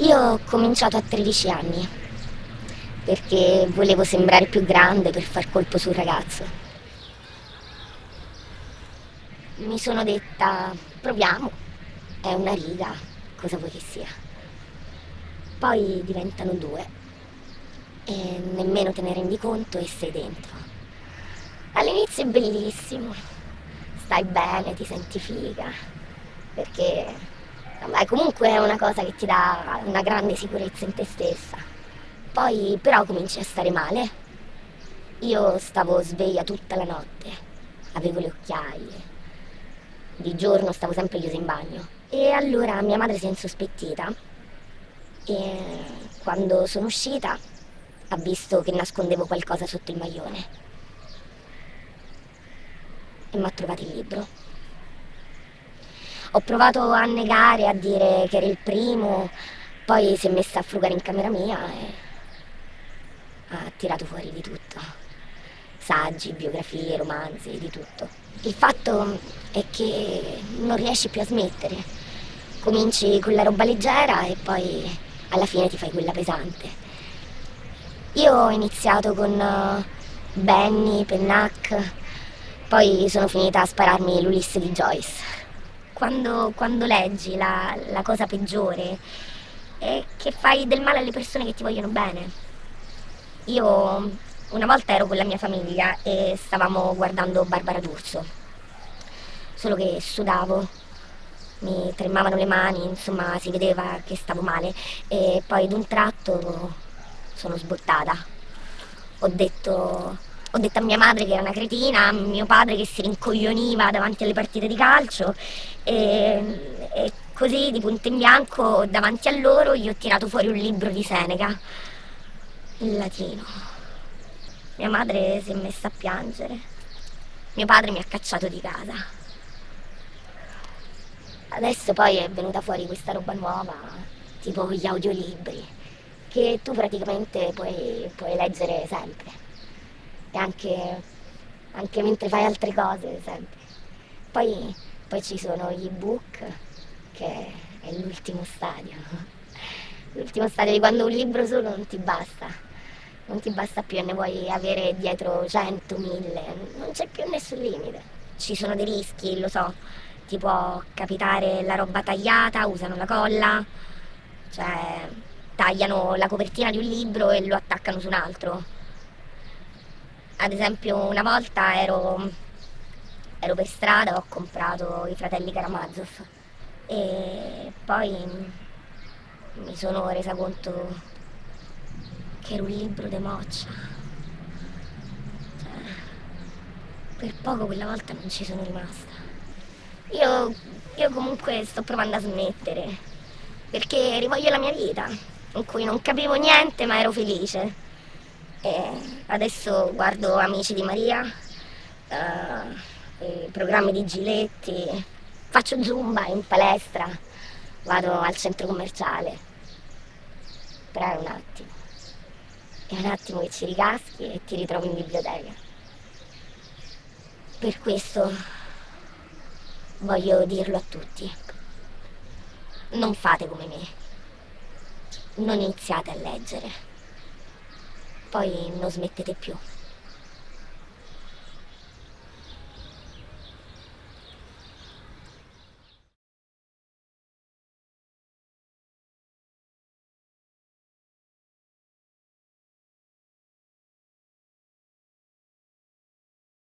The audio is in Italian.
Io ho cominciato a 13 anni perché volevo sembrare più grande per far colpo sul ragazzo. Mi sono detta, proviamo, è una riga, cosa vuoi che sia. Poi diventano due e nemmeno te ne rendi conto e sei dentro. All'inizio è bellissimo, stai bene, ti senti figa, perché Vabbè, comunque è una cosa che ti dà una grande sicurezza in te stessa. Poi però cominci a stare male. Io stavo sveglia tutta la notte, avevo le occhiaie. Di giorno stavo sempre chiusa in bagno. E allora mia madre si è insospettita e quando sono uscita ha visto che nascondevo qualcosa sotto il maglione e mi ha trovato il libro. Ho provato a negare, a dire che era il primo, poi si è messa a frugare in camera mia e ha tirato fuori di tutto. Saggi, biografie, romanzi, di tutto. Il fatto è che non riesci più a smettere. Cominci con la roba leggera e poi alla fine ti fai quella pesante. Io ho iniziato con uh, Benny, Pennac, poi sono finita a spararmi l'Ulisse di Joyce quando, quando leggi la, la cosa peggiore è che fai del male alle persone che ti vogliono bene. Io una volta ero con la mia famiglia e stavamo guardando Barbara D'Urso, solo che sudavo, mi tremavano le mani, insomma si vedeva che stavo male e poi d'un tratto sono sbottata. Ho detto ho detto a mia madre che era una cretina, a mio padre che si rincoglioniva davanti alle partite di calcio e, e così di punto in bianco davanti a loro gli ho tirato fuori un libro di Seneca, in latino. Mia madre si è messa a piangere, mio padre mi ha cacciato di casa. Adesso poi è venuta fuori questa roba nuova, tipo gli audiolibri, che tu praticamente puoi, puoi leggere sempre e anche, anche mentre fai altre cose sempre. Poi, poi ci sono gli ebook, che è l'ultimo stadio. L'ultimo stadio di quando un libro solo non ti basta, non ti basta più e ne vuoi avere dietro 100, 1000, non c'è più nessun limite. Ci sono dei rischi, lo so, ti può capitare la roba tagliata, usano la colla, cioè tagliano la copertina di un libro e lo attaccano su un altro ad esempio una volta ero, ero per strada, ho comprato i fratelli Karamazov e poi mi sono resa conto che era un libro di moccia. Cioè, per poco quella volta non ci sono rimasta. Io, io comunque sto provando a smettere, perché rivoglio la mia vita, in cui non capivo niente ma ero felice. E adesso guardo Amici di Maria, uh, programmi di Giletti, faccio zumba in palestra, vado al centro commerciale. Però è un attimo, è un attimo che ci ricaschi e ti ritrovi in biblioteca. Per questo voglio dirlo a tutti. Non fate come me. Non iniziate a leggere poi non smettete più.